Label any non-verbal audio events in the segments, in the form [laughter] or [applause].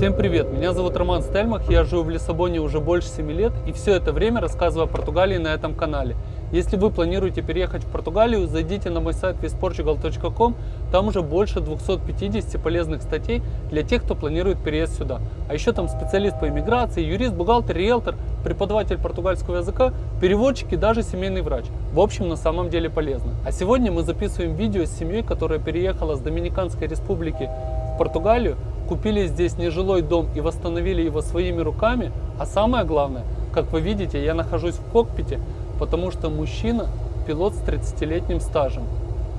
Всем привет, меня зовут Роман Стельмах, я живу в Лиссабоне уже больше 7 лет и все это время рассказываю о Португалии на этом канале. Если вы планируете переехать в Португалию, зайдите на мой сайт visportugal.com, там уже больше 250 полезных статей для тех, кто планирует переезд сюда. А еще там специалист по иммиграции, юрист, бухгалтер, риэлтор, преподаватель португальского языка, переводчик и даже семейный врач. В общем, на самом деле полезно. А сегодня мы записываем видео с семьей, которая переехала с Доминиканской республики в Португалию, купили здесь нежилой дом и восстановили его своими руками, а самое главное, как вы видите, я нахожусь в кокпите, потому что мужчина пилот с 30-летним стажем.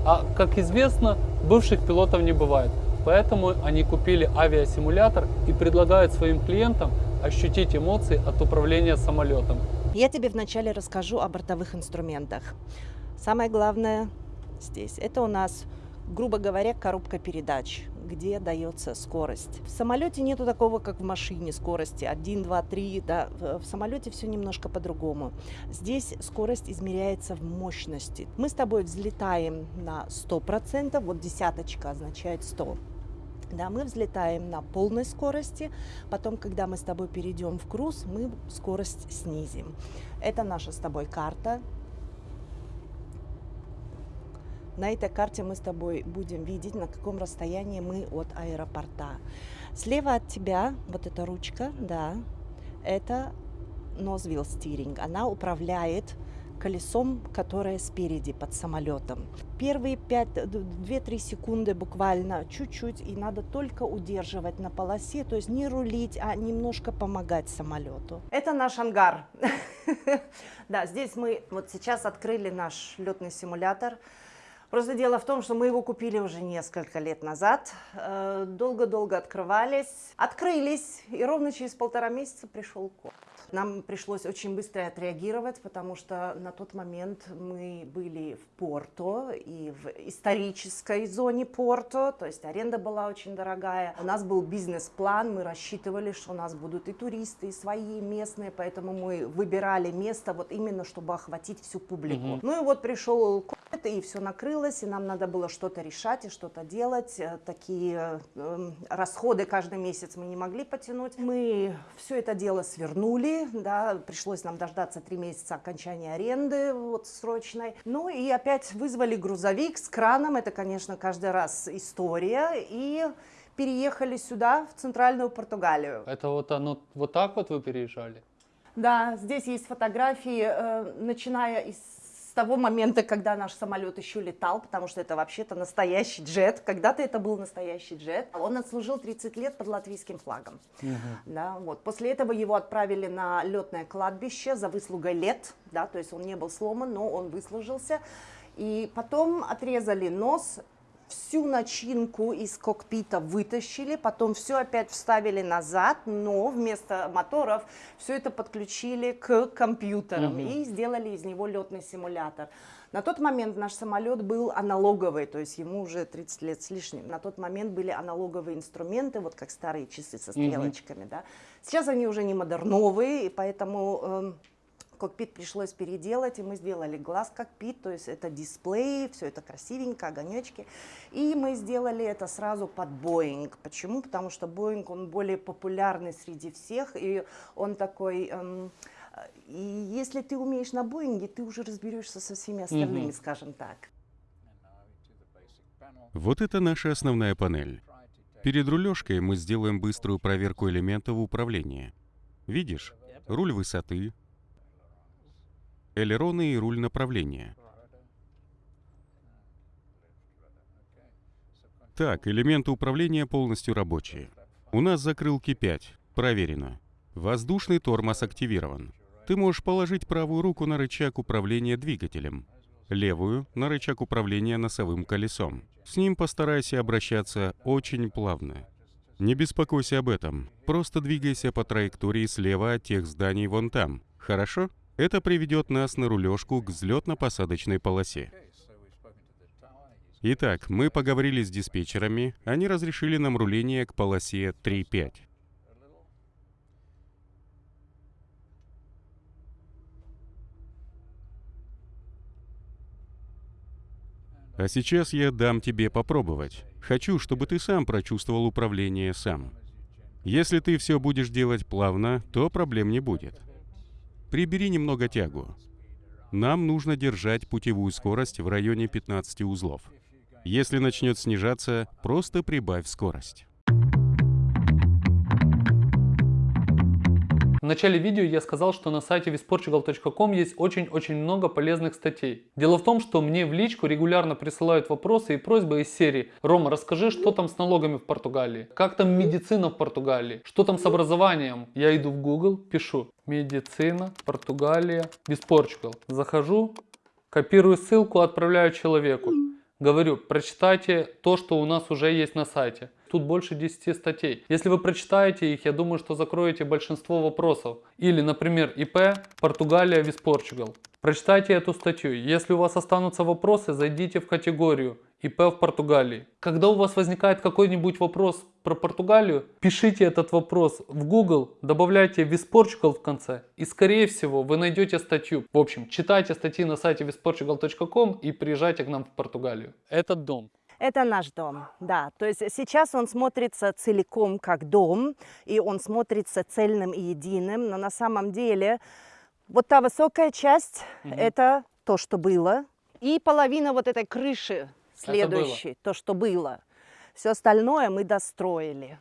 А как известно, бывших пилотов не бывает. Поэтому они купили авиасимулятор и предлагают своим клиентам ощутить эмоции от управления самолетом. Я тебе вначале расскажу о бортовых инструментах. Самое главное здесь, это у нас грубо говоря, коробка передач, где дается скорость. В самолете нету такого, как в машине, скорости 1, 2, 3. Да? В самолете все немножко по-другому. Здесь скорость измеряется в мощности. Мы с тобой взлетаем на 100%, вот десяточка означает 100. Да, мы взлетаем на полной скорости, потом, когда мы с тобой перейдем в круз, мы скорость снизим. Это наша с тобой карта, на этой карте мы с тобой будем видеть, на каком расстоянии мы от аэропорта. Слева от тебя вот эта ручка, да, это Nose Steering. Она управляет колесом, которое спереди под самолетом. Первые 2-3 секунды буквально чуть-чуть, и надо только удерживать на полосе, то есть не рулить, а немножко помогать самолету. Это наш ангар. [laughs] Да, здесь мы вот сейчас открыли наш летный симулятор. Просто дело в том, что мы его купили уже несколько лет назад, э, долго-долго открывались, открылись, и ровно через полтора месяца пришел код. Нам пришлось очень быстро отреагировать, потому что на тот момент мы были в Порто и в исторической зоне Порто, то есть аренда была очень дорогая. У нас был бизнес-план, мы рассчитывали, что у нас будут и туристы, и свои местные, поэтому мы выбирали место вот именно, чтобы охватить всю публику. Mm -hmm. Ну и вот пришел COVID, и все накрылось, и нам надо было что-то решать и что-то делать. Э, такие э, расходы каждый месяц мы не могли потянуть. Мы все это дело свернули, да, пришлось нам дождаться три месяца окончания аренды вот срочной. Ну и опять вызвали грузовик с краном, это, конечно, каждый раз история, и переехали сюда, в центральную Португалию. Это вот оно, вот так вот вы переезжали? Да, здесь есть фотографии, э, начиная из с того момента, когда наш самолет еще летал, потому что это вообще-то настоящий джет. Когда-то это был настоящий джет. Он отслужил 30 лет под латвийским флагом. Угу. Да, вот. После этого его отправили на летное кладбище за выслугой лет. Да, то есть он не был сломан, но он выслужился. И потом отрезали нос всю начинку из кокпита вытащили, потом все опять вставили назад, но вместо моторов все это подключили к компьютерам угу. и сделали из него летный симулятор. На тот момент наш самолет был аналоговый, то есть ему уже 30 лет с лишним. На тот момент были аналоговые инструменты, вот как старые часы со стрелочками. Угу. Да. Сейчас они уже не модерновые, и поэтому... Э, кокпит пришлось переделать, и мы сделали глаз кокпит, то есть это дисплей, все это красивенько, огонечки. И мы сделали это сразу под Boeing. Почему? Потому что Boeing, он более популярный среди всех, и он такой... Эм, и если ты умеешь на Боинге, ты уже разберешься со всеми остальными, угу. скажем так. Вот это наша основная панель. Перед рулежкой мы сделаем быструю проверку элементов управления. Видишь? Руль высоты, элероны и руль направления. Так, элементы управления полностью рабочие. У нас закрылки 5. Проверено. Воздушный тормоз активирован. Ты можешь положить правую руку на рычаг управления двигателем, левую — на рычаг управления носовым колесом. С ним постарайся обращаться очень плавно. Не беспокойся об этом. Просто двигайся по траектории слева от тех зданий вон там. Хорошо? Это приведет нас на рулежку к взлетно-посадочной полосе. Итак, мы поговорили с диспетчерами, они разрешили нам руление к полосе 3.5. А сейчас я дам тебе попробовать. Хочу, чтобы ты сам прочувствовал управление сам. Если ты все будешь делать плавно, то проблем не будет. Прибери немного тягу. Нам нужно держать путевую скорость в районе 15 узлов. Если начнет снижаться, просто прибавь скорость. В начале видео я сказал, что на сайте visportugal.com есть очень-очень много полезных статей. Дело в том, что мне в личку регулярно присылают вопросы и просьбы из серии «Рома, расскажи, что там с налогами в Португалии? Как там медицина в Португалии? Что там с образованием?» Я иду в Google, пишу «Медицина, Португалия, Visportugal». Захожу, копирую ссылку, отправляю человеку. Говорю, прочитайте то, что у нас уже есть на сайте. Тут больше 10 статей. Если вы прочитаете их, я думаю, что закроете большинство вопросов. Или, например, ИП Португалия Виспорчугал. Прочитайте эту статью. Если у вас останутся вопросы, зайдите в категорию ИП в Португалии. Когда у вас возникает какой-нибудь вопрос про Португалию, пишите этот вопрос в Google, добавляйте Visportugal в конце и скорее всего вы найдете статью. В общем, читайте статьи на сайте visportugal.com и приезжайте к нам в Португалию. Этот дом. Это наш дом, да. То есть сейчас он смотрится целиком как дом, и он смотрится цельным и единым, но на самом деле вот та высокая часть Мгм. это то, что было, и половина вот этой крыши следующей, то, что было. Все остальное мы достроили.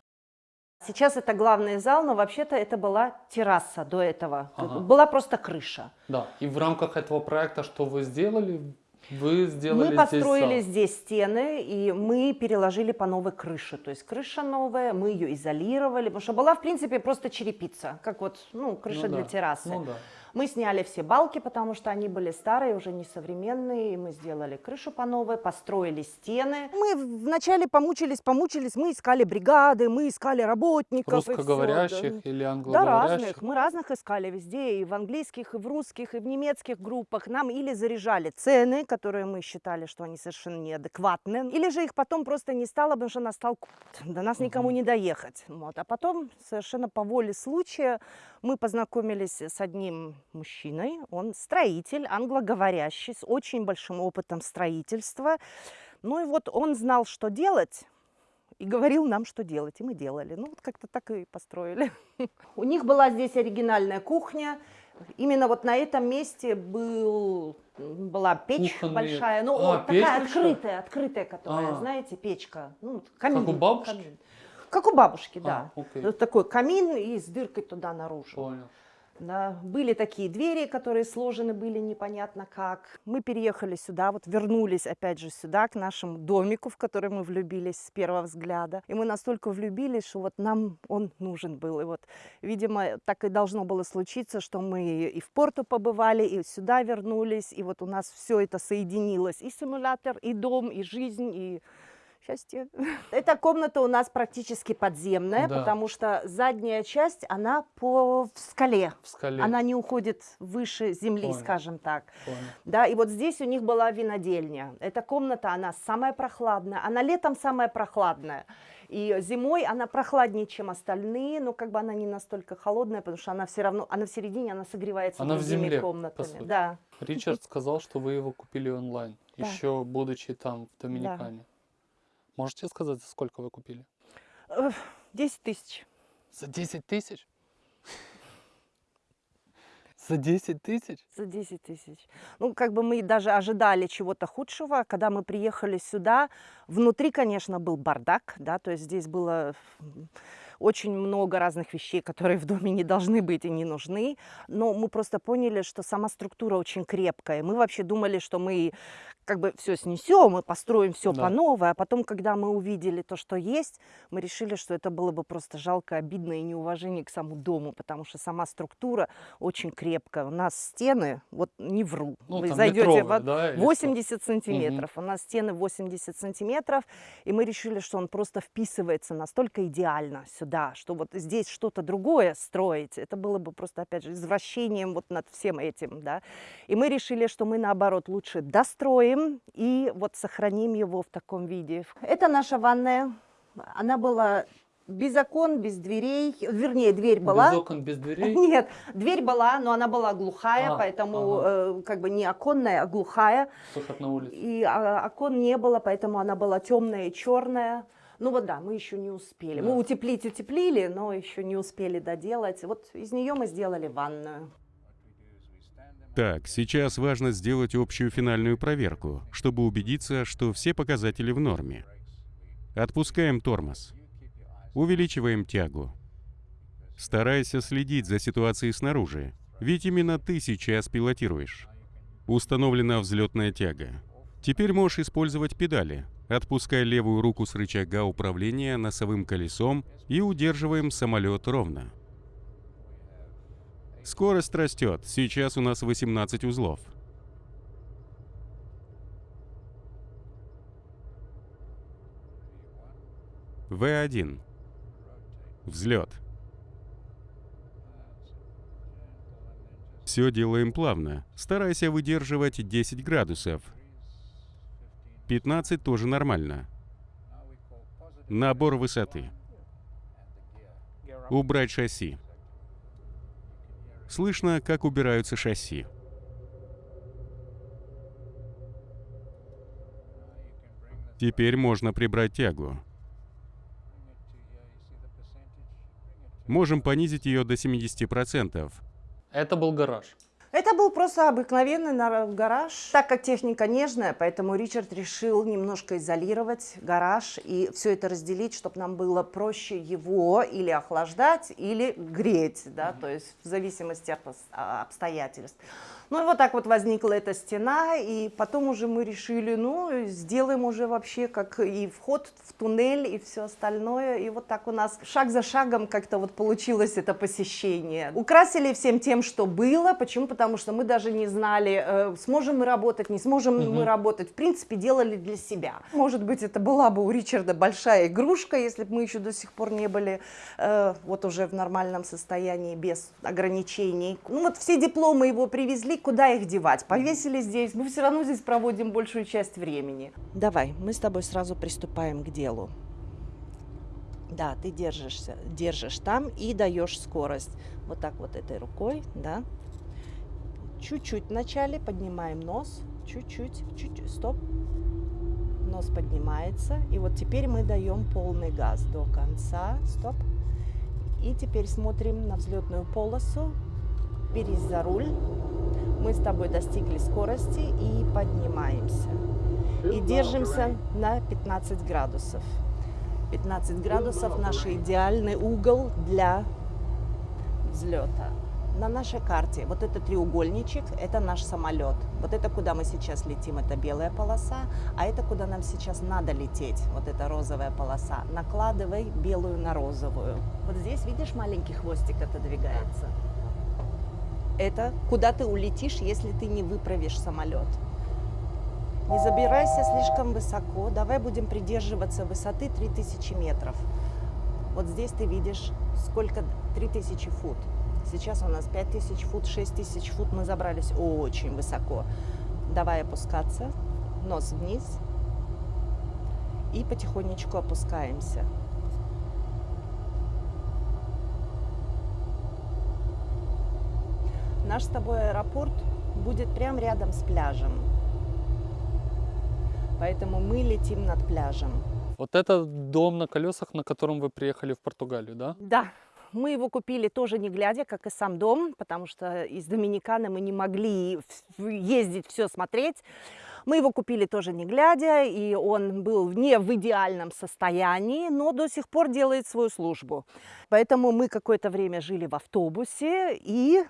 Сейчас это главный зал, но вообще-то это была терраса до этого. Ага. Была просто крыша. Да. И в рамках этого проекта что вы сделали? Вы сделали Мы построили здесь здесь стены, и мы переложили по новой крыше. То есть крыша новая, мы ее изолировали, потому что была, в принципе, просто черепица, как вот, ну, крыша Ну для да, террасы. Ну да. Мы сняли все балки, потому что они были старые, уже несовременные, и мы сделали крышу по новой, построили стены. Мы вначале помучились, помучились, мы искали бригады, мы искали работников. Русскоговорящих да. или Да, англоговорящих? разных. Мы разных искали везде, и в английских, и в русских, и в немецких группах. Нам или заряжали цены, которые мы считали, что они совершенно неадекватны, или же их потом просто не стало, потому что настал. До нас никому Мгм. не доехать. Вот. А потом, совершенно по воле случая, мы познакомились с одним мужчиной. Он строитель, англоговорящий, с очень большим опытом строительства. Ну и вот он знал, что делать, и говорил нам, что делать, и мы делали. Ну, вот как-то так и построили. [laughs] У них была здесь оригинальная кухня. Именно вот на этом месте был, была печь Кухонные- большая, ну, А, вот печь такая большая? открытая, открытая, которая, А. знаете, печка. Ну, камин. у бабушки? камин. Как у бабушки, А, да. окей. Вот такой камин и с дыркой туда наружу. Понял. Да, были такие двери, которые сложены были непонятно как. Мы переехали сюда, вот вернулись опять же сюда, к нашему домику, в который мы влюбились с первого взгляда. И мы настолько влюбились, что вот нам он нужен был. И вот, видимо, так и должно было случиться, что мы и в порту побывали, и сюда вернулись, и вот у нас все это соединилось. И симулятор, и дом, и жизнь, и счастье. [laughs] Эта комната у нас практически подземная, Да. потому что задняя часть, она по в скале. В скале. Она не уходит выше земли, Понял. скажем так. Понял. Да, и вот здесь у них была винодельня. Эта комната, она самая прохладная. Она летом самая прохладная. И зимой она прохладнее, чем остальные, но как бы она не настолько холодная, потому что она все равно, она в середине, она согревается Она в земле, комнатами. Да. Ричард сказал, что вы его купили онлайн, Да. еще будучи там, в Доминикане. Можете сказать, за сколько вы купили? Э, 10 тысяч. За 10 тысяч? За 10 тысяч? За 10 тысяч. Ну, как бы мы даже ожидали чего-то худшего. Когда мы приехали сюда, внутри, конечно, был бардак, да, то есть здесь было очень много разных вещей, которые в доме не должны быть и не нужны. Но мы просто поняли, что сама структура очень крепкая. Мы вообще думали, что мы как бы все снесем, мы построим все Да. по новой, а потом, когда мы увидели то, что есть, мы решили, что это было бы просто жалко, обидно и неуважение к самому дому, потому что сама структура очень крепкая. У нас стены, вот не вру, Ну, вы зайдете метровые, в да, или что? 80 сантиметров. У нас стены 80 сантиметров, и мы решили, что он просто вписывается настолько идеально сюда, что вот здесь что-то другое строить, это было бы просто, опять же, извращением вот над всем этим, да. И мы решили, что мы, наоборот, лучше достроим и вот сохраним его в таком виде. Это наша ванная. Она была без окон, без дверей, вернее, дверь была. Без окон, без дверей? [laughs] Нет, дверь была, но она была глухая, А, поэтому э, как бы не оконная, а глухая. Выход на улицу. И а, окон не было, поэтому она была темная и черная. Ну вот да, мы еще не успели. Мы утеплить утеплили, но еще не успели доделать. Вот из нее мы сделали ванную. Так, сейчас важно сделать общую финальную проверку, чтобы убедиться, что все показатели в норме. Отпускаем тормоз. Увеличиваем тягу. Старайся следить за ситуацией снаружи, ведь именно ты сейчас пилотируешь. Установлена взлетная тяга. Теперь можешь использовать педали. Отпускай левую руку с рычага управления носовым колесом и удерживаем самолет ровно. Скорость растет. Сейчас у нас 18 узлов. В1. Взлет. Все делаем плавно. Старайся выдерживать 10 градусов. 15 тоже нормально. Набор высоты. Убрать шасси. Слышно, как убираются шасси. Теперь можно прибрать тягу. Можем понизить ее до 70%. Это был гараж. Это был просто обыкновенный на- гараж. Так как техника нежная, поэтому Ричард решил немножко изолировать гараж и все это разделить, чтобы нам было проще его или охлаждать, или греть, да, то есть в зависимости от а, обстоятельств. Ну и вот так вот возникла эта стена, и потом уже мы решили, ну, сделаем уже вообще как и вход в туннель, и все остальное. И вот так у нас шаг за шагом как-то вот получилось это посещение. Украсили всем тем, что было. Почему? Потому что мы даже не знали, э, сможем мы работать, не сможем мы работать. В принципе, делали для себя. Может быть, это была бы у Ричарда большая игрушка, если бы мы еще до сих пор не были э, вот уже в нормальном состоянии, без ограничений. Ну вот все дипломы его привезли, куда их девать? Повесили здесь, мы все равно здесь проводим большую часть времени. Давай, мы с тобой сразу приступаем к делу. Да, ты держишься, держишь там и даешь скорость. Вот так вот этой рукой, да. Чуть-чуть вначале поднимаем нос, чуть-чуть, чуть-чуть, стоп. Нос поднимается. И вот теперь мы даем полный газ до конца, стоп. И теперь смотрим на взлетную полосу. Берись за руль. Мы с тобой достигли скорости и поднимаемся. И держимся на 15 градусов. 15 градусов наш идеальный угол для взлета. На нашей карте вот этот треугольничек – это наш самолет. Вот это куда мы сейчас летим, это белая полоса, а это куда нам сейчас надо лететь, вот эта розовая полоса. Накладывай белую на розовую. Вот здесь, видишь, маленький хвостик отодвигается. Это куда ты улетишь, если ты не выправишь самолет. Не забирайся слишком высоко. Давай будем придерживаться высоты 3000 метров. Вот здесь ты видишь, сколько 3000 фут. Сейчас у нас 5000 фут, 6000 фут. Мы забрались очень высоко. Давай опускаться. Нос вниз. И потихонечку опускаемся. Наш с тобой аэропорт будет прямо рядом с пляжем. Поэтому мы летим над пляжем. Вот это дом на колесах, на котором вы приехали в Португалию, да? Да, мы его купили тоже не глядя, как и сам дом, потому что из Доминиканы мы не могли ездить, все смотреть. Мы его купили тоже не глядя, и он был не в идеальном состоянии, но до сих пор делает свою службу. Поэтому мы какое-то время жили в автобусе и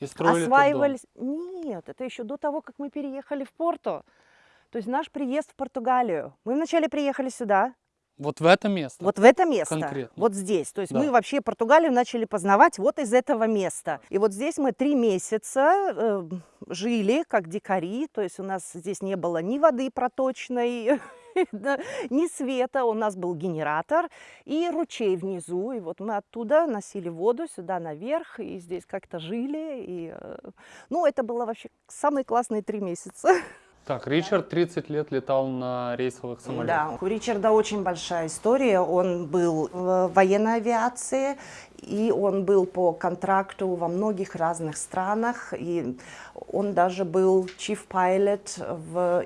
И строили этот дом. осваивались. Нет, это еще до того, как мы переехали в Порту. То есть наш приезд в Португалию. Мы вначале приехали сюда, Вот в это место. вот в это место, Конкретно. вот здесь. То есть Да. мы вообще Португалию начали познавать вот из этого места. И вот здесь мы три месяца э, жили как дикари, то есть у нас здесь не было ни воды проточной, [laughs] [laughs] ни света, у нас был генератор и ручей внизу. И вот мы оттуда носили воду сюда наверх, и здесь как-то жили. И, э, ну, это было вообще самые классные три месяца. [laughs] Так, Ричард 30 лет летал на рейсовых самолетах. Да, у Ричарда очень большая история. Он был в военной авиации, и он был по контракту во многих разных странах. И он даже был chief pilot в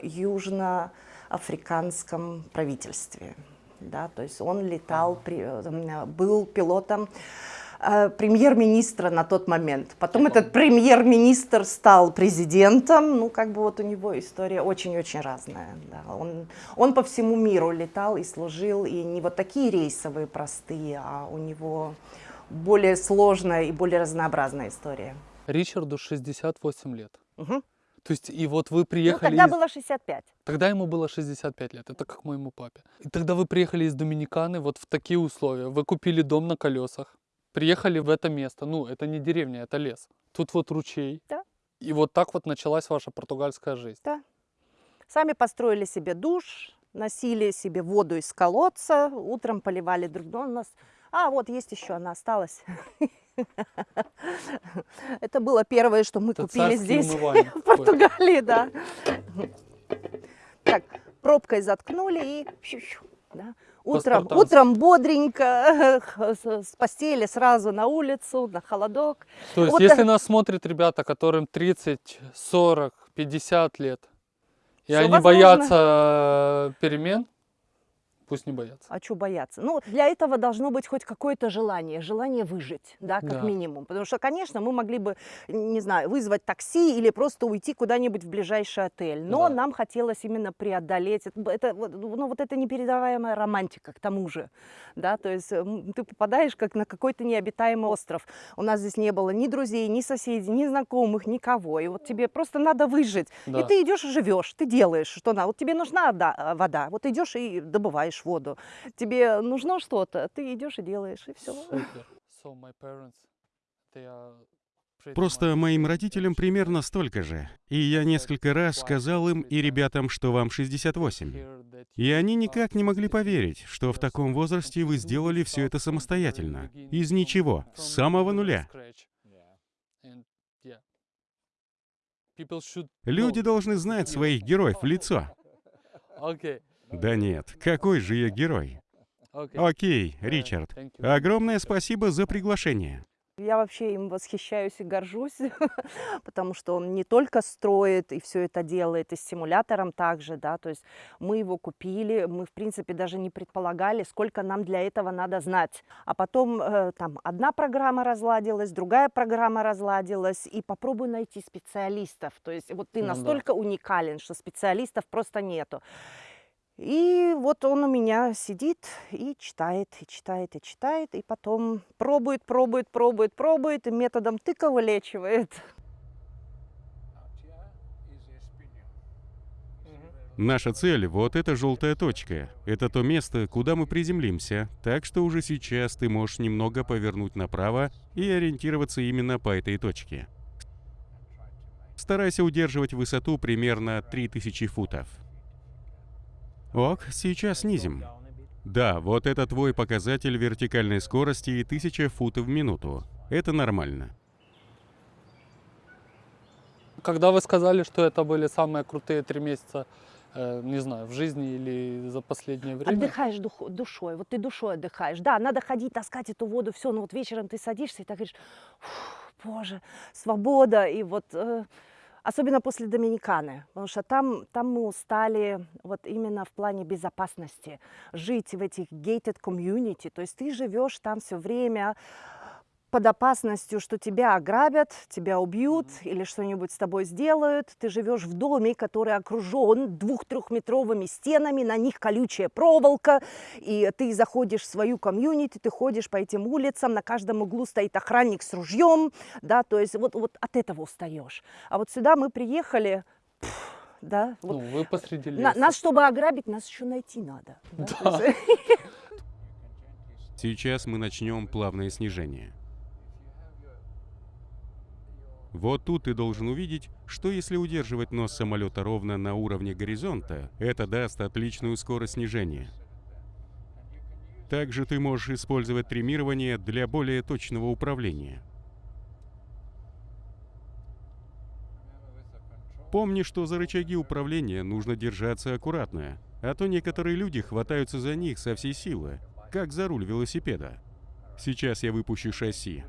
южноафриканском правительстве. да, то есть он летал, при- э, был пилотом э, премьер-министра на тот момент. Потом этот премьер-министр стал президентом. Ну, как бы вот у него история очень-очень разная. Да. Он, он по всему миру летал и служил, и не вот такие рейсовые простые, а у него более сложная и более разнообразная история. Ричарду 68 лет. Мгм. То есть, и вот вы Ну, приехали... тогда из- было 65. Тогда ему было 65 лет, это как моему папе. И тогда вы приехали из Доминиканы вот в такие условия. Вы купили дом на колесах, приехали в это место. Ну, это не деревня, это лес. Тут вот ручей. Да. И вот так вот началась ваша португальская жизнь. Сами построили себе душ, носили себе воду из колодца, утром поливали друг друга. У нас... А, вот есть еще, она осталась. [laughs] [laughs] Это было первое, что мы Это купили здесь, [laughs] в. Португалии, да. Так, пробкой заткнули и да. Утром, утром бодренько, [laughs] с постели сразу на улицу, на холодок. То есть, Вот если так- нас смотрят ребята, которым 30, 40, 50 лет, и Всё они возможно. боятся э, перемен, пусть не боятся. А что бояться? Ну, для этого должно быть хоть какое-то желание, желание выжить, да, как Да. минимум. Потому что, конечно, мы могли бы, не знаю, вызвать такси или просто уйти куда-нибудь в ближайший отель. Но Да. нам хотелось именно преодолеть. Это, ну, вот это непередаваемая романтика к тому же, да, то есть м, ты попадаешь как на какой-то необитаемый остров. У нас здесь не было ни друзей, ни соседей, ни знакомых, никого. И вот тебе просто надо выжить. Да. И ты идешь и живешь, ты делаешь, что надо. Вот тебе нужна э, вода, вот идешь и добываешь воду. Тебе нужно что-то, ты идешь и делаешь, и все. Просто моим родителям примерно столько же. И я несколько раз сказал им и ребятам, что вам 68. Hear that И они никак не могли 68. поверить, что в таком возрасте вы сделали все это самостоятельно. Из ничего, с самого нуля. Люди должны знать [laughs] своих героев в лицо. Да нет, какой же я герой? окей. Э, Ричард. Огромное спасибо за приглашение. Я вообще им восхищаюсь и горжусь, [laughs] потому что он не только строит и все это делает, и с симулятором также, да, то есть мы его купили, мы, в принципе, даже не предполагали, сколько нам для этого надо знать. А потом э, там одна программа разладилась, другая программа разладилась, и попробуй найти специалистов. То есть вот ты Ну да. настолько уникален, что специалистов просто нету. И вот он у меня сидит и читает, и читает, и читает, и потом пробует, пробует, пробует, пробует, и методом тыка вылечивает. Наша цель — вот эта желтая точка. Это то место, куда мы приземлимся, так что уже сейчас ты можешь немного повернуть направо и ориентироваться именно по этой точке. Старайся удерживать высоту примерно 3000 футов. Ок, сейчас снизим. Да, вот это твой показатель вертикальной скорости и 1000 футов в минуту. Это нормально. Когда вы сказали, что это были самые крутые три месяца, э, не знаю, в жизни или за последнее время, Отдыхаешь дух- душой, вот ты душой отдыхаешь. Да, надо ходить, таскать эту воду, все, но вот вечером ты садишься и так говоришь, «Фух, боже, свобода. И вот э, особенно после Доминиканы, потому что там, там мы устали вот именно в плане безопасности, жить в этих gated community, то есть ты живешь там все время под опасностью, что тебя ограбят, тебя убьют или что-нибудь с тобой сделают. Ты живешь в доме, который окружен двух-трехметровыми стенами, на них колючая проволока, и ты заходишь в свою комьюнити, ты ходишь по этим улицам, на каждом углу стоит охранник с ружьем, да, то есть вот, вот от этого устаешь. А вот сюда мы приехали, пф, да, вот ну, вы посреди на- леса. нас, чтобы ограбить, нас еще найти надо. да, Да. [laughs] [laughs] Сейчас мы начнем плавное снижение. Вот тут ты должен увидеть, что если удерживать нос самолета ровно на уровне горизонта, это даст отличную скорость снижения. Также ты можешь использовать триммирование для более точного управления. Помни, что за рычаги управления нужно держаться аккуратно, а то некоторые люди хватаются за них со всей силы, как за руль велосипеда. Сейчас я выпущу шасси,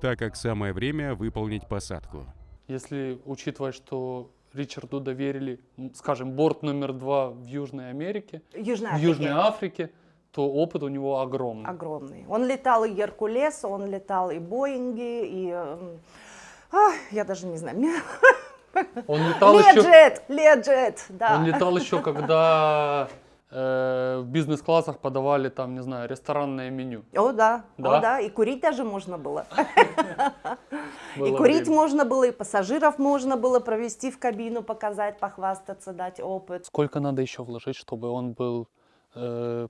так как самое время выполнить посадку. Если учитывать, что Ричарду доверили, скажем, борт номер два в Южной Америке, Южная в Южной. Африке, то опыт у него огромный. огромный. Он летал и Геркулес, он летал и Боинги, и... ах, я даже не знаю. Он летал еще, Леджет, Леджет, да. он летал еще, когда в бизнес-классах подавали там, не знаю, ресторанное меню. О, да, Да? о, да, и курить даже можно было. [laughs] и курить можно было, и пассажиров можно было провести в кабину, показать, похвастаться, дать опыт. Сколько надо еще вложить, чтобы он был э,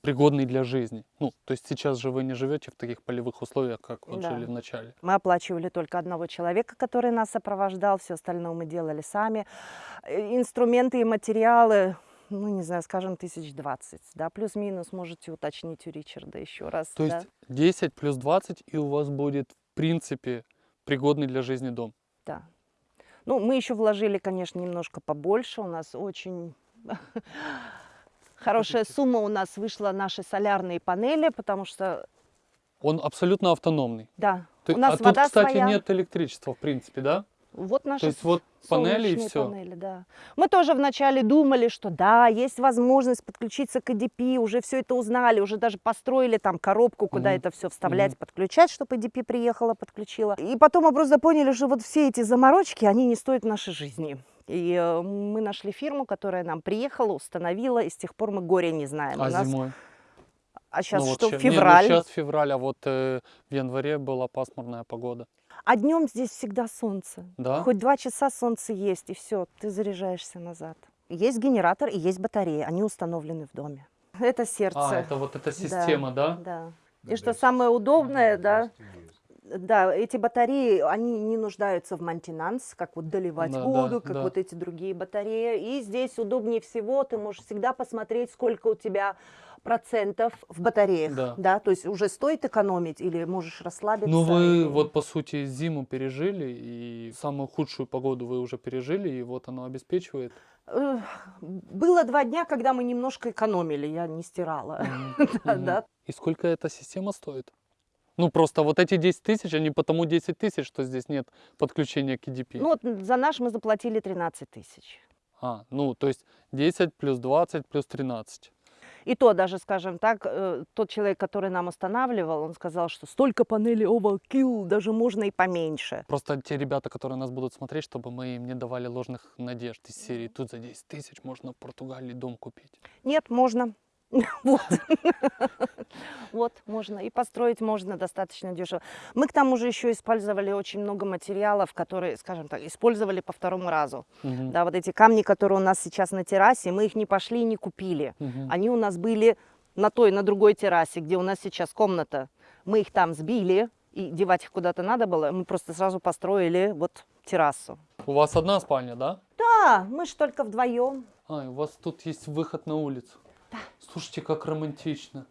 пригодный для жизни? Ну, то есть сейчас же вы не живете в таких полевых условиях, как вот Да. жили в начале. Мы оплачивали только одного человека, который нас сопровождал, все остальное мы делали сами. Э, Инструменты и материалы, ну, не знаю, скажем, тысяч двадцать, да, плюс-минус, можете уточнить у Ричарда еще раз. То да. есть 10 плюс 20, и у вас будет, в принципе, пригодный для жизни дом. Да. Ну, мы еще вложили, конечно, немножко побольше. У нас очень [laughs] хорошая сумма у нас вышла наши солярные панели, потому что, Он абсолютно автономный. да, То- у нас а тут, вода кстати, своя. нет электричества, в принципе, да? Вот наши То есть вот панели и все. панели, да. Мы тоже вначале думали, что да, есть возможность подключиться к EDP, уже все это узнали, уже даже построили там коробку, куда Мгм. это все вставлять, Мгм. подключать, чтобы EDP приехала, подключила. И потом мы просто поняли, что вот все эти заморочки, они не стоят нашей жизни. И э, мы нашли фирму, которая нам приехала, установила, и с тех пор мы горя не знаем. А У нас- зимой? а сейчас Ну, вот что, ща- не, ну, февраль, сейчас февраль, а вот э, в январе была пасмурная погода. А днем здесь всегда солнце. Да? Хоть два часа солнце есть, и все, ты заряжаешься назад. Есть генератор и есть батареи, они установлены в доме. Это сердце. А, это вот эта система, да? Да. И что самое удобное, да, да, эти батареи, они не нуждаются в мантинанс, как вот доливать Да, да, воду, как да. вот эти другие батареи. И здесь удобнее всего, ты можешь всегда посмотреть, сколько у тебя процентов в батареях, Да. то есть уже стоит экономить или можешь расслабиться. Ну вы и- вот по сути зиму пережили, и самую худшую погоду вы уже пережили, и вот оно обеспечивает. Было два дня, когда мы немножко экономили, я не стирала. [laughs] Да, да. И сколько эта система стоит? Ну просто вот эти 10 тысяч, они потому 10 тысяч, что здесь нет подключения к EDP. Ну, вот за наш мы заплатили 13 тысяч. А, ну то есть 10 плюс 20 плюс 13. И то даже, скажем так, э, тот человек, который нам устанавливал, он сказал, что столько панелей overkill, даже можно и поменьше. Просто те ребята, которые нас будут смотреть, чтобы мы им не давали ложных надежд из серии. Тут за 10 тысяч можно в Португалии дом купить. Нет, можно. [laughs] Вот. Вот, можно. И построить можно достаточно дешево. Мы к тому же еще использовали очень много материалов, которые, скажем так, использовали по второму разу. Мгм, Да, вот эти камни, которые у нас сейчас на террасе, мы их не пошли и не купили. мгм. Они у нас были на той, на другой террасе, где у нас сейчас комната. Мы их там сбили, и девать их куда-то надо было. Мы просто сразу построили вот террасу. У вас одна спальня, да? Да, мы ж только вдвоем. А, и у вас тут есть выход на улицу. Слушайте, как романтично.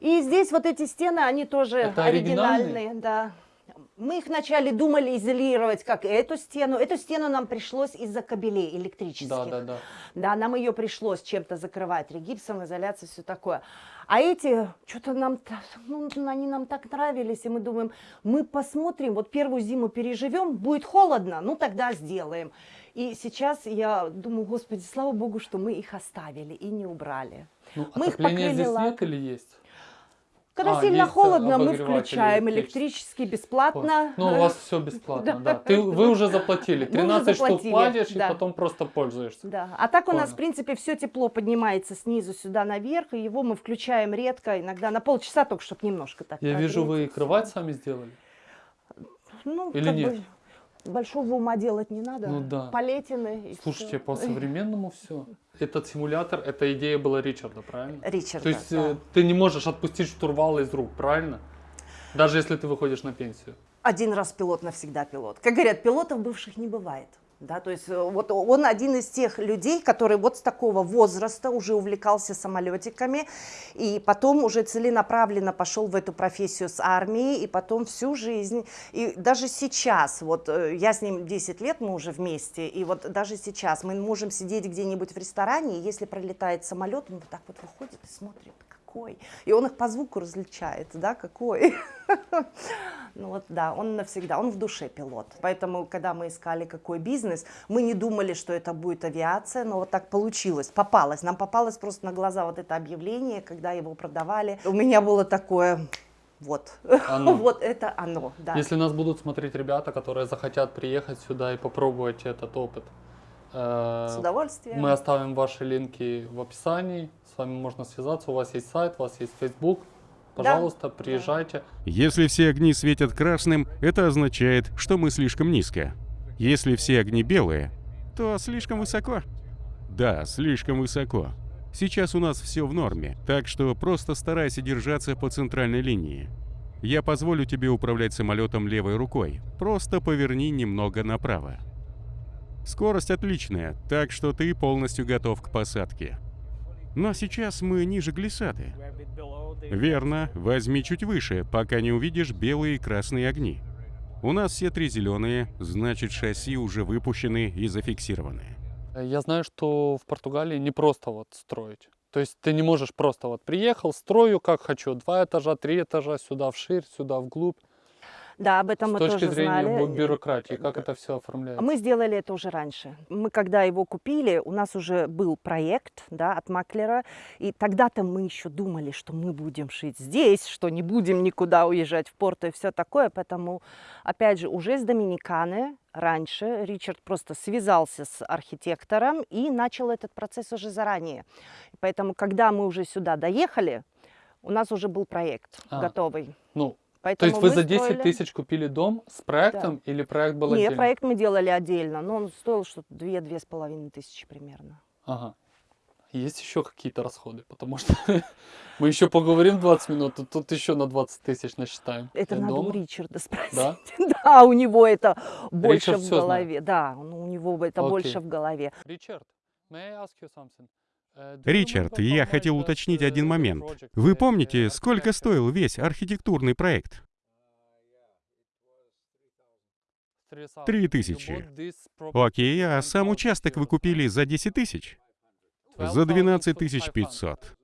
И здесь вот эти стены, они тоже Это оригинальные? оригинальные, да. Мы их вначале думали изолировать, как эту стену. Эту стену нам пришлось из-за кабелей электрических. Да, да, да. Да, нам ее пришлось чем-то закрывать, регипсом, изоляцией, все такое. А эти, что-то нам, ну, они нам так нравились, и мы думаем, мы посмотрим, вот первую зиму переживем, будет холодно, ну тогда сделаем. И сейчас я думаю, господи, слава богу, что мы их оставили и не убрали. Ну, Мы их покрыли здесь нет или есть? Когда А, сильно э, холодно, мы включаем электрический. бесплатно. Ну, у вас все бесплатно, Да. да. Ты, вы уже заплатили. [laughs] Мы уже 13 штук заплатили, платишь и да. потом просто пользуешься. Да. А так у нас, Понял. в принципе, все тепло поднимается снизу сюда наверх, и его мы включаем редко, иногда на полчаса только, чтобы немножко так Я вижу, вы и кровать сами сделали. Ну, Или нет? бы большого ума делать не надо. Ну да. Полетины. Слушайте, по-современному [laughs] все. Этот симулятор, эта идея была Ричарда, правильно? Ричарда, То есть да. э, ты не можешь отпустить штурвал из рук, правильно? Даже если ты выходишь на пенсию. Один раз пилот, навсегда пилот. Как говорят, пилотов бывших не бывает. Да, то есть э, вот он один из тех людей, который вот с такого возраста уже увлекался самолетиками, и потом уже целенаправленно пошел в эту профессию с армией, и потом всю жизнь. И даже сейчас, вот э, я с ним 10 лет, мы уже вместе, и вот даже сейчас мы можем сидеть где-нибудь в ресторане, и если пролетает самолет, он вот так вот выходит и смотрит, какой? И он их по звуку различает, да, какой. [laughs] Ну вот да, он навсегда, он в душе пилот. Поэтому, когда мы искали какой бизнес, мы не думали, что это будет авиация, но вот так получилось, попалось. Нам попалось просто на глаза вот это объявление, когда его продавали. У меня было такое, вот, Оно. [laughs] вот это оно, да. Если нас будут смотреть ребята, которые захотят приехать сюда и попробовать этот опыт, э, С удовольствием. мы оставим ваши линки в описании. С вами можно связаться. У вас есть сайт, у вас есть Facebook. Пожалуйста, приезжайте. Если все огни светят красным, это означает, что мы слишком низко. Если все огни белые, то слишком высоко. Да, слишком высоко. Сейчас у нас все в норме, так что просто старайся держаться по центральной линии. Я позволю тебе управлять самолетом левой рукой. Просто поверни немного направо. Скорость отличная, так что ты полностью готов к посадке. Но сейчас мы ниже глиссады. Верно, возьми чуть выше, пока не увидишь белые и красные огни. У нас все три зеленые, значит шасси уже выпущены и зафиксированы. Я знаю, что в Португалии не просто вот строить. То есть ты не можешь просто вот приехал, строю как хочу, два этажа, три этажа, сюда вширь, сюда вглубь. Да, об этом С мы точки тоже зрения знали. бю- бюрократии, как это все оформляется? Мы сделали это уже раньше. Мы, когда его купили, у нас уже был проект да, от маклера, и тогда-то мы еще думали, что мы будем шить здесь, что не будем никуда уезжать в порт и все такое. Поэтому, опять же, уже с Доминиканы раньше Ричард просто связался с архитектором и начал этот процесс уже заранее. Поэтому, когда мы уже сюда доехали, у нас уже был проект А, готовый. Ну, то Поэтому есть вы за 10 строили- тысяч купили дом с проектом или проект был Нет, отдельно? проект мы делали отдельно, но он стоил что-то 2-2,5 тысячи примерно. Ага. Есть еще какие-то расходы, потому что [laughs] мы еще поговорим 20 минут, тут, тут еще на 20 тысяч насчитаем. Это надо у дома? Ричарда спросить. Да? [laughs] Да, у него это больше Ричард в всё знает. голове. Да, ну, у него это Окей. больше в голове. Ричард, may I ask you something? You Ричард, how я хотел уточнить один the момент. Вы помните, uh, сколько стоил весь архитектурный проект? 3000. Три тысячи. Окей, а сам 1000 участок вы купили за 10 тысяч? За 12 12 500. 500.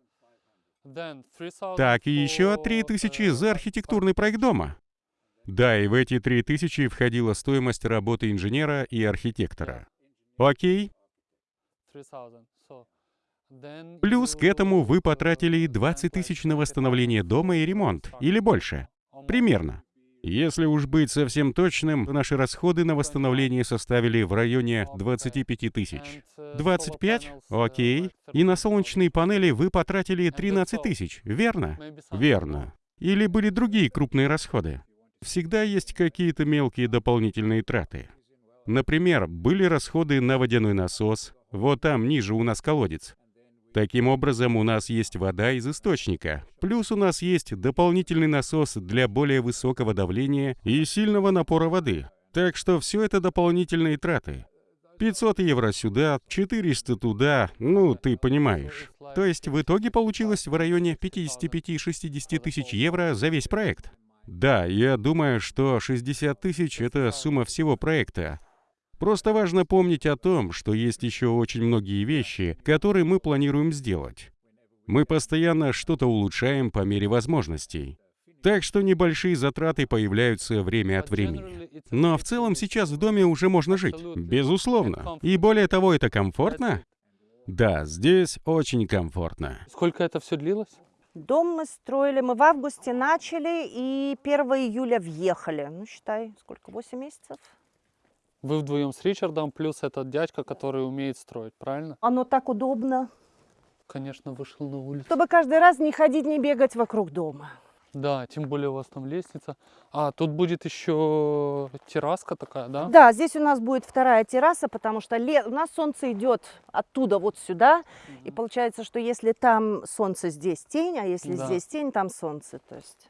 Then 3000 Так, и еще for, 3 тысячи за архитектурный проект дома. Да, и в эти 3 тысячи входила стоимость работы инженера и архитектора. Окей, 3000. So, then плюс к этому вы потратили spent 20 like тысяч на 20,000 восстановление дома и ремонт, или больше. Примерно. Если уж быть совсем точным, то наши расходы на восстановление составили в районе 25 тысяч. And, uh, solar 25? panels, uh, Окей. И на 13,000. солнечные панели вы потратили And that's 13 all. тысяч, верно? Верно. Или были другие крупные расходы? Всегда есть какие-то мелкие дополнительные траты. Например, были расходы на водяной насос. Вот там ниже у нас колодец. Таким образом, у нас есть вода из источника. Плюс у нас есть дополнительный насос для более высокого давления и сильного напора воды. Так что все это дополнительные траты. 500 евро сюда, 400 туда, ну, ты понимаешь. То есть в итоге получилось в районе 55-60 тысяч евро за весь проект. Да, я думаю, что 60 тысяч — это сумма всего проекта. Просто важно помнить о том, что есть еще очень многие вещи, которые мы планируем сделать. Мы постоянно что-то улучшаем по мере возможностей. Так что небольшие затраты появляются время от времени. Но в целом сейчас в доме уже можно жить. Безусловно. И более того, это комфортно. Да, здесь очень комфортно. Сколько это все длилось? Дом мы строили, мы в августе начали и 1 июля въехали. Ну, считай, сколько, 8 месяцев? Вы вдвоем с Ричардом, плюс этот дядька, который умеет строить, правильно? Оно так удобно, Конечно, вышел на улицу. чтобы каждый раз не ходить, не бегать вокруг дома. Да, тем более у вас там лестница. А, тут будет еще терраска такая, да? Да, здесь у нас будет вторая терраса, потому что ле- у нас солнце идет оттуда вот сюда. И получается, что если там солнце, здесь тень, а если Да. здесь тень, там солнце. То есть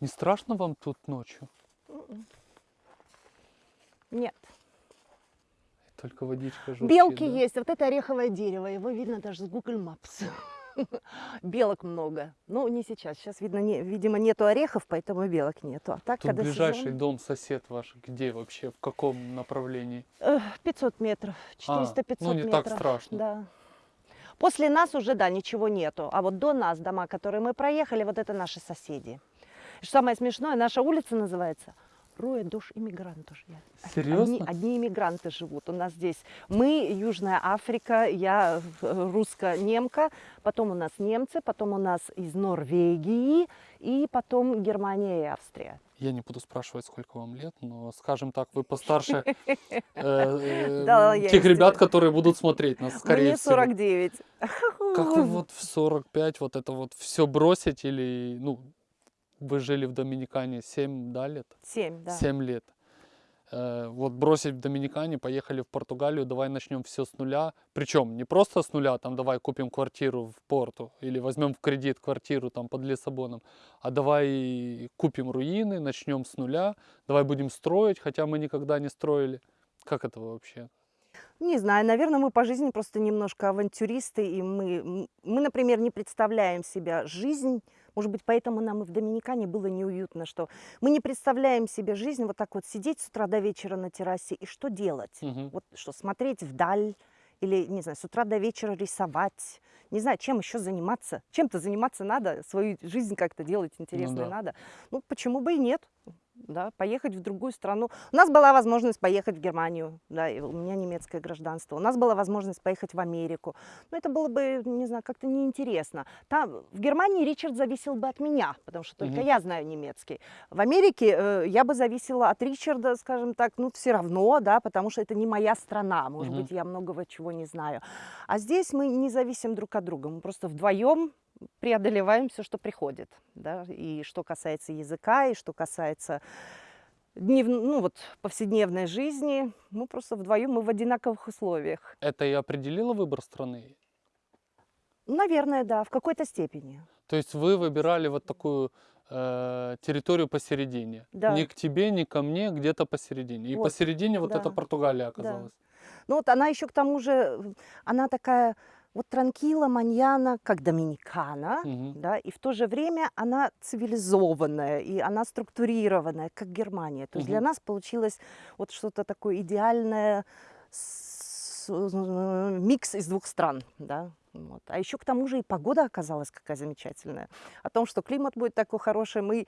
Не страшно вам тут ночью? Нет. Только водичка журчит, Белки да? есть. Вот это ореховое дерево. Его видно даже с Google Maps. [laughs] Белок много. Ну, не сейчас. Сейчас, видно, не, видимо, нету орехов, поэтому белок нету. А так, Тут когда ближайший сезон, дом, сосед ваш, где вообще, в каком направлении? э, 500 метров, А, 400-500 ну, не метров. так страшно. Да. После нас уже, да, ничего нету. А вот до нас дома, которые мы проехали, вот это наши соседи. И Что самое смешное, наша улица называется Роя Душ Иммигрантов. Серьезно? Одни, одни иммигранты живут. У нас здесь мы, Южная Африка, я э, русско-немка, потом у нас немцы, потом у нас из Норвегии и потом Германия и Австрия. Я не буду спрашивать, сколько вам лет, но, скажем так, вы постарше [laughs] э, э, тех ребят, которые будут смотреть нас, скорее Мне всего. 49. Как вы [laughs] вот в 45 вот это вот все бросить или, ну, вы жили в Доминикане 7, да, лет? 7, да. 7 лет. Э, Вот бросить в Доминикане, поехали в Португалию, давай начнем все с нуля. Причем не просто с нуля, там давай купим квартиру в Порту или возьмем в кредит квартиру там под Лиссабоном, а давай купим руины, начнем с нуля, давай будем строить, хотя мы никогда не строили. Как это вообще? Не знаю, наверное, мы по жизни просто немножко авантюристы, и мы, мы, например, не представляем себя жизнь, может быть, поэтому нам и в Доминикане было неуютно, что мы не представляем себе жизнь вот так вот сидеть с утра до вечера на террасе и что делать? Мгм. Вот что, смотреть вдаль или, не знаю, с утра до вечера рисовать, не знаю, чем еще заниматься. Чем-то заниматься надо, свою жизнь как-то делать интересной да. надо. Ну, почему бы и нет? Да, поехать в другую страну. У нас была возможность поехать в Германию, да, и у меня немецкое гражданство. У нас была возможность поехать в Америку. Но это было бы, не знаю, как-то неинтересно. Там, в Германии Ричард зависел бы от меня, потому что только Мгм. я знаю немецкий. В Америке э, я бы зависела от Ричарда, скажем так, ну, все равно, да, потому что это не моя страна. Может Мгм. быть, я многого чего не знаю. А здесь мы не зависим друг от друга. Мы просто вдвоем преодолеваем все, что приходит. Да? И что касается языка, и что касается днев, ну, вот, повседневной жизни, мы просто вдвоем мы в одинаковых условиях. Это и определило выбор страны? Наверное, да, в какой-то степени. То есть вы выбирали вот такую э, территорию посередине. Да. Ни к тебе, ни ко мне, где-то посередине. И Вот, посередине вот да, эта Португалия оказалась. Ну вот она еще к тому же, она такая вот транкила, маньяна, как доминикана, Мгм. да, и в то же время она цивилизованная, и она структурированная, как Германия. То есть для нас получилось вот что-то такое идеальное, с- микс из двух стран, да. Вот. А еще к тому же и погода оказалась какая замечательная. О том, что климат будет такой хороший, мы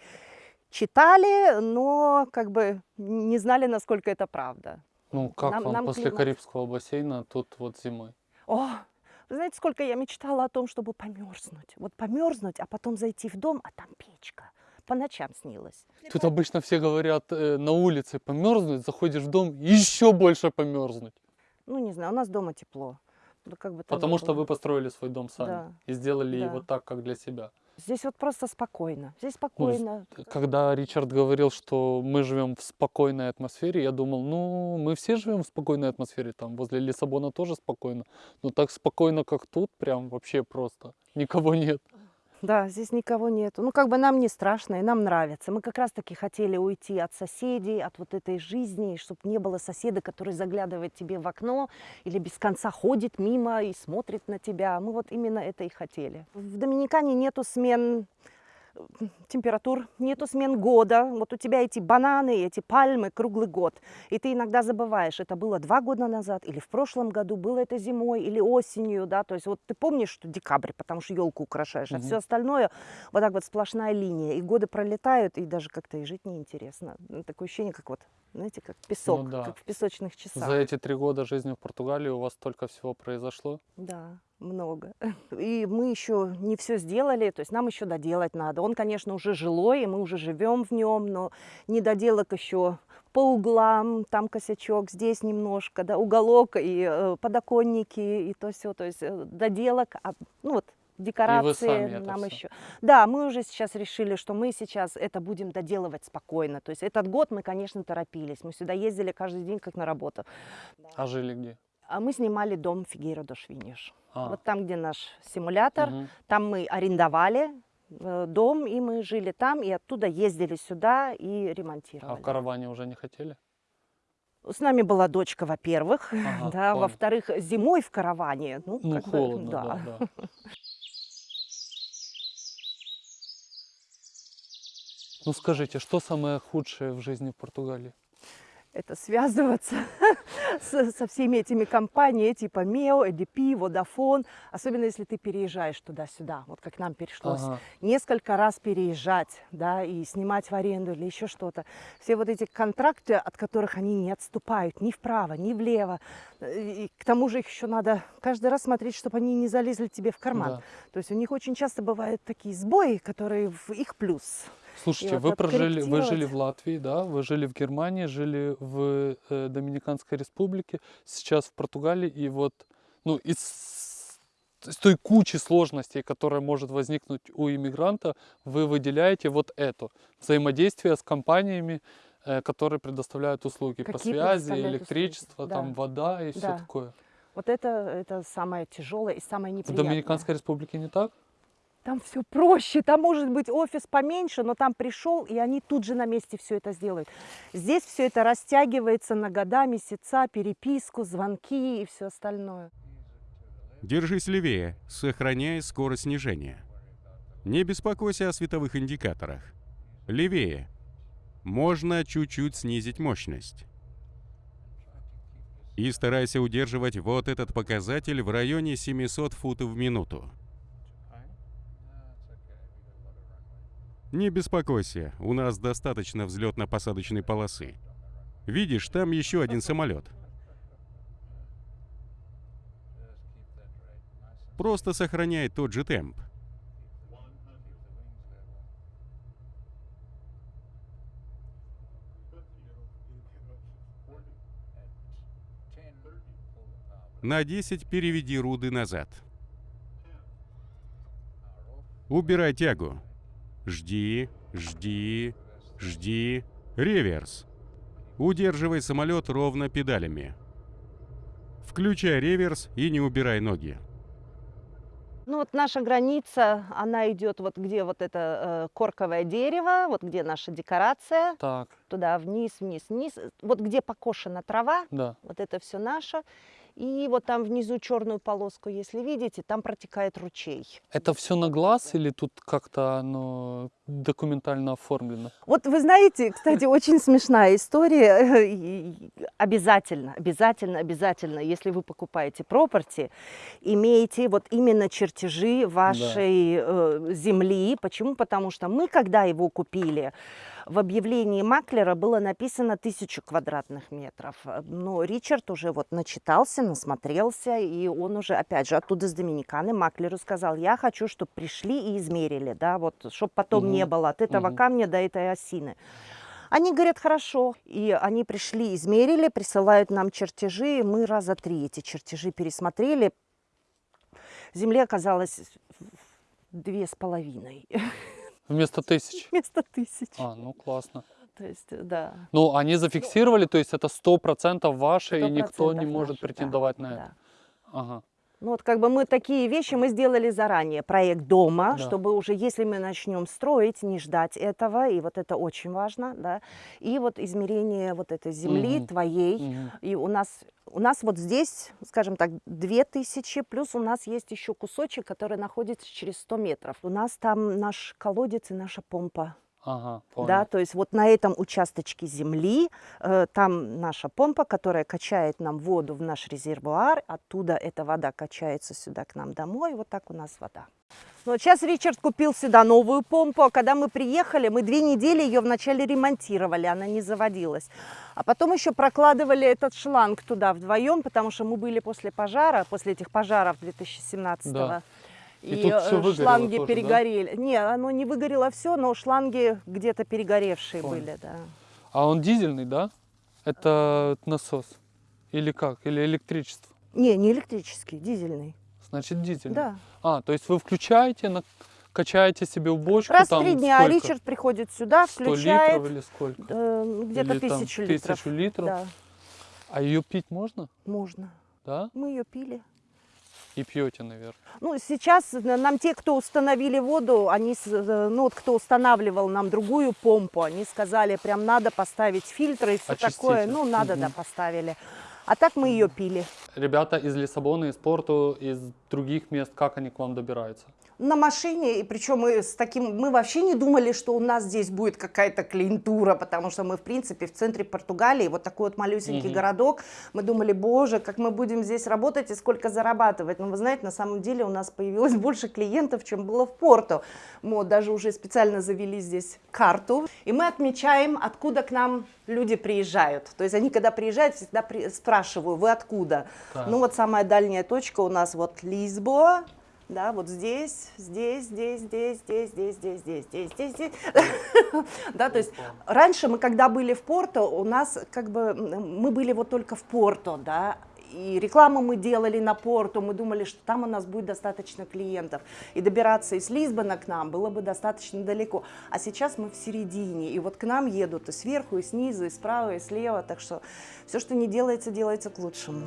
читали, но как бы не знали, насколько это правда. Ну, как Нам- вам нам после климат- Карибского бассейна тут вот зимой? О, вы знаете, сколько я мечтала о том, чтобы померзнуть. Вот померзнуть, а потом зайти в дом, а там печка. По ночам снилось. Тут обычно все говорят э, на улице померзнуть, заходишь в дом, еще больше померзнуть. Ну, не знаю, у нас дома тепло. Да как бы Потому что было. вы построили свой дом сами Да. и сделали Да. его так, как для себя. Здесь вот просто спокойно. Здесь Ну, спокойно. Когда Ричард говорил, что мы живем в спокойной атмосфере, я думал, ну, мы все живем в спокойной атмосфере, там возле Лиссабона тоже спокойно, но так спокойно, как тут, прям вообще просто, никого нет. Да, здесь никого нету. Ну, как бы нам не страшно, и нам нравится. Мы как раз-таки хотели уйти от соседей, от вот этой жизни, чтобы не было соседа, который заглядывает тебе в окно или без конца ходит мимо и смотрит на тебя. Мы вот именно это и хотели. В Доминикане нету смен температур, нету смен года. Вот у тебя эти бананы, эти пальмы круглый год. И ты иногда забываешь, это было два года назад или в прошлом году, было это зимой или осенью, да, то есть вот ты помнишь, что декабрь, потому что елку украшаешь, а Мгм. все остальное вот так вот сплошная линия, и годы пролетают, и даже как-то и жить неинтересно. Ну, Такое ощущение, как вот, знаете, как песок, да. как в песочных часах. За эти три года жизни в Португалии у вас столько всего произошло. Да, много. [laughs] И мы еще не все сделали, то есть нам еще доделать надо. Он, конечно, уже жилой, и мы уже живем в нем, но недоделок еще по углам, там косячок, здесь немножко, да, уголок и э, подоконники и то все, то есть э, доделок, а, ну вот декорации нам еще. Да, мы уже сейчас решили, что мы сейчас это будем доделывать спокойно. То есть этот год мы, конечно, торопились. Мы сюда ездили каждый день как на работу. А жили где? А мы снимали дом Фигейро до Швиниш. А, Вот там, где наш симулятор, мгм. там мы арендовали э, дом, и мы жили там, и оттуда ездили сюда и А ремонтировали. в караване уже не хотели? С нами была дочка, во-первых, [laughs] Ага, да, во-вторых, зимой в караване. Ну, Ну, как бы, холодно, да, да. [laughs] Ну скажите, что самое худшее в жизни в Португалии? Это связываться [laughs] со всеми этими компаниями, типа МЕО, EDP, Vodafone, особенно если ты переезжаешь туда-сюда, вот как нам пришлось Ага. несколько раз переезжать, да, и снимать в аренду или еще что-то. Все вот эти контракты, от которых они не отступают ни вправо, ни влево. И к тому же их еще надо каждый раз смотреть, чтобы они не залезли тебе в карман. Да. То есть у них очень часто бывают такие сбои, которые в их плюс. Слушайте, вот вы прожили, вы жили в Латвии, да, вы жили в Германии, жили в э, Доминиканской республике, сейчас в Португалии, и вот, ну, из, из той кучи сложностей, которая может возникнуть у иммигранта, вы выделяете вот это взаимодействие с компаниями, э, которые предоставляют услуги по Какие связи, предоставляют электричество, услуги, там да. вода и все Да. такое. Вот это, это самое тяжелое и самое В неприятное. Доминиканской республике не так? Там все проще, там может быть офис поменьше, но там пришел, и они тут же на месте все это сделают. Здесь все это растягивается на года, месяца, переписку, звонки и все остальное. Держись левее, сохраняя скорость снижения. Не беспокойся о световых индикаторах. Левее. Можно чуть-чуть снизить мощность. И старайся удерживать вот этот показатель в районе 700 футов в минуту. Не беспокойся, у нас достаточно взлетно-посадочной полосы. Видишь, там еще один самолет. Просто сохраняй тот же темп. На 10 переведи руды назад. Убирай тягу. Жди, жди, жди. Реверс. Удерживай самолет ровно педалями. Включай реверс и не убирай ноги. Ну вот наша граница, она идет вот где вот это э, корковое дерево, вот где наша декорация, Так, туда вниз, вниз, вниз. Вот где покошена трава, да. вот это все наше. И вот там внизу черную полоску, если видите, там протекает ручей. Это все на глаз или тут как-то оно документально оформлено? Вот вы знаете, кстати, очень смешная история. [laughs] Обязательно, обязательно, обязательно, если вы покупаете пропорти, имейте вот именно чертежи вашей э, земли. Почему? Потому что мы, когда его купили, в объявлении маклера было написано тысячу квадратных метров. Но Ричард уже вот начитался, насмотрелся, и он уже, опять же, оттуда с Доминиканы маклеру сказал, я хочу, чтобы пришли и измерили, да, вот, чтобы потом не Мгм, было от этого мгм. камня до этой осины. Они говорят, хорошо. И они пришли, измерили, присылают нам чертежи. Мы раза три эти чертежи пересмотрели. Земли оказалось две с половиной [laughs] Вместо тысяч? вместо тысяч. А, ну классно. То есть, да. Ну, они зафиксировали, то есть это сто процентов ваше, и никто 100% не может наши, да, претендовать на да. это. Ага. Ну вот как бы мы такие вещи мы сделали заранее. Проект дома, Да. чтобы уже если мы начнем строить, не ждать этого. И вот это очень важно, да. И вот измерение вот этой земли Мгм. твоей. Мгм. И у нас, у нас вот здесь, скажем так, 2000, плюс у нас есть еще кусочек, который находится через 100 метров. У нас там наш колодец и наша помпа. Ага, понял. Да, то есть вот на этом участочке земли э, там наша помпа, которая качает нам воду в наш резервуар, оттуда эта вода качается сюда к нам домой, вот так у нас вода. Ну, вот сейчас Ричард купил сюда новую помпу, а когда мы приехали, мы две недели ее вначале ремонтировали, она не заводилась. А потом еще прокладывали этот шланг туда вдвоем, потому что мы были после пожара, после этих пожаров 2017 Да. И И, тут э, шланги тоже, да? перегорели. Не, оно не выгорело все, но шланги где-то перегоревшие Понял. были, да. А он дизельный, да? Это насос? Или как? Или электричество? Не, не электрический, дизельный. Значит, дизельный. Да. А, то есть вы включаете, на- качаете себе в бочку Раз в там три дня сколько? Ричард приходит сюда, 100 включает литров или сколько? э, где-то тысячу литров. Тысячу литров. Да, А ее пить можно? можно. Да? Мы ее пили. И пьете, наверное. Ну, сейчас нам те, кто установили воду, они, э, ну, вот кто устанавливал нам другую помпу, они сказали, прям надо поставить фильтры и все такое. Ну, надо, да, Мгм. поставили. А так мы ее пили. Ребята из Лиссабона, из Порту, из других мест, как они к вам добираются? На машине, и причем мы с таким, мы вообще не думали, что у нас здесь будет какая-то клиентура, потому что мы, в принципе, в центре Португалии, вот такой вот малюсенький Мгм. городок, мы думали, боже, как мы будем здесь работать и сколько зарабатывать. Но вы знаете, на самом деле у нас появилось [laughs] больше клиентов, чем было в Порту. Мы даже уже специально завели здесь карту, и мы отмечаем, откуда к нам люди приезжают. То есть они, когда приезжают, всегда при- спрашиваю, вы откуда? Так. Ну вот самая дальняя точка у нас вот Лисбоа, да, вот здесь, здесь, здесь, здесь, здесь, здесь, здесь, здесь, здесь, здесь, здесь. Да, то есть раньше мы, когда были в Порто, у нас как бы мы были вот только в Порто, да, и рекламу мы делали на Порту, мы думали, что там у нас будет достаточно клиентов, и добираться из Лисбона к нам было бы достаточно далеко. А сейчас мы в середине, и вот к нам едут и сверху, и снизу, и справа, и слева, так что все, что не делается, делается к лучшему.